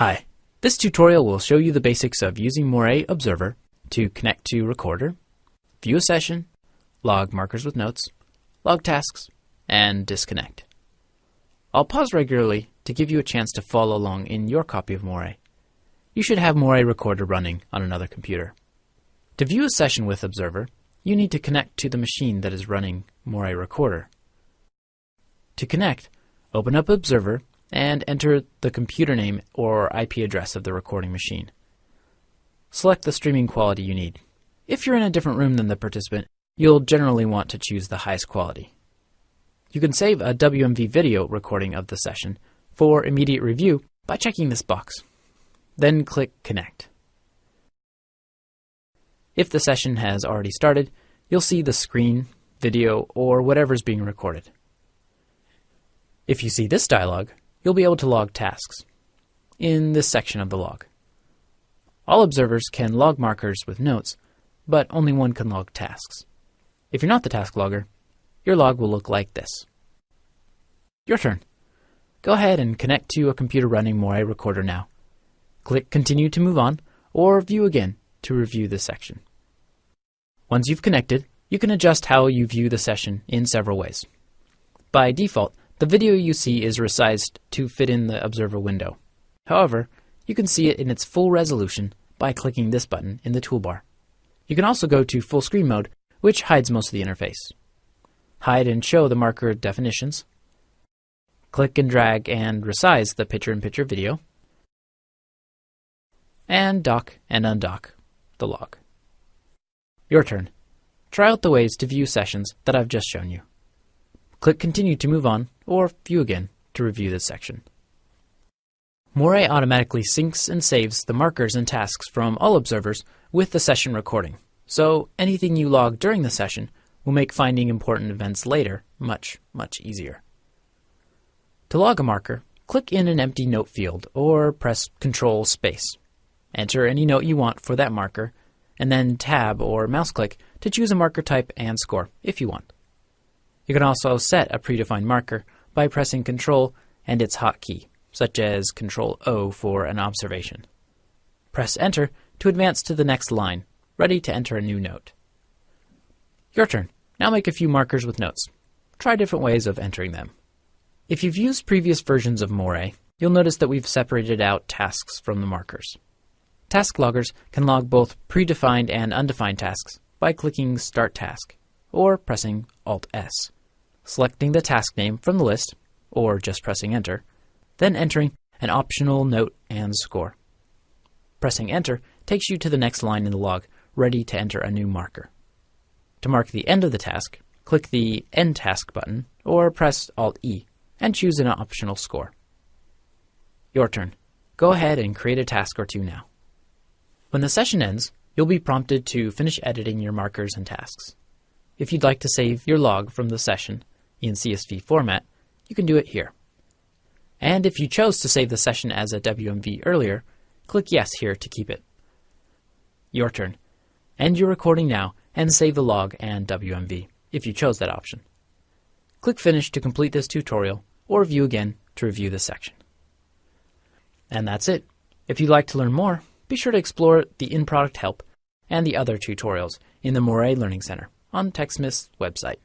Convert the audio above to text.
Hi, this tutorial will show you the basics of using Morae Observer to connect to Recorder, view a session, log markers with notes, log tasks, and disconnect. I'll pause regularly to give you a chance to follow along in your copy of Morae. You should have Morae Recorder running on another computer. To view a session with Observer, you need to connect to the machine that is running Morae Recorder. To connect, open up Observer and enter the computer name or IP address of the recording machine. Select the streaming quality you need. If you're in a different room than the participant, you'll generally want to choose the highest quality. You can save a WMV video recording of the session for immediate review by checking this box. Then click Connect. If the session has already started, you'll see the screen, video, or whatever is being recorded. If you see this dialog, you'll be able to log tasks in this section of the log. All observers can log markers with notes, but only one can log tasks. If you're not the task logger, your log will look like this. Your turn. Go ahead and connect to a computer running Morae Recorder now. Click Continue to move on, or View again to review this section. Once you've connected, you can adjust how you view the session in several ways. By default, the video you see is resized to fit in the observer window. However, you can see it in its full resolution by clicking this button in the toolbar. You can also go to full screen mode, which hides most of the interface. Hide and show the marker definitions. Click and drag and resize the picture-in-picture video. And dock and undock the log. Your turn. Try out the ways to view sessions that I've just shown you. Click Continue to move on, or View again to review this section. Morae automatically syncs and saves the markers and tasks from all observers with the session recording, so anything you log during the session will make finding important events later much, much easier. To log a marker, click in an empty note field or press Control Space. Enter any note you want for that marker, and then Tab or mouse click to choose a marker type and score if you want. You can also set a predefined marker by pressing Ctrl and its hotkey, such as Ctrl O for an observation. Press Enter to advance to the next line, ready to enter a new note. Your turn. Now make a few markers with notes. Try different ways of entering them. If you've used previous versions of Morae, you'll notice that we've separated out tasks from the markers. Task loggers can log both predefined and undefined tasks by clicking Start Task or pressing Alt-S selecting the task name from the list, or just pressing Enter, then entering an optional note and score. Pressing Enter takes you to the next line in the log, ready to enter a new marker. To mark the end of the task, click the End Task button, or press Alt-E, and choose an optional score. Your turn. Go ahead and create a task or two now. When the session ends, you'll be prompted to finish editing your markers and tasks. If you'd like to save your log from the session, in CSV format, you can do it here. And if you chose to save the session as a WMV earlier, click Yes here to keep it. Your turn. End your recording now and save the log and WMV, if you chose that option. Click Finish to complete this tutorial, or View again to review this section. And that's it. If you'd like to learn more, be sure to explore the in-product help and the other tutorials in the Morae Learning Center on TechSmith's website.